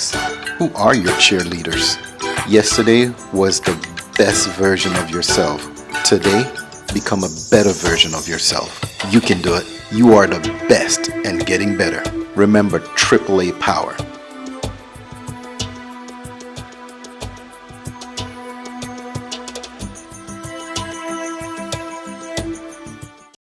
things. Who are your cheerleaders? Yesterday was the best version of yourself. Today, become a better version of yourself. You can do it. You are the best and getting better. Remember AAA Power.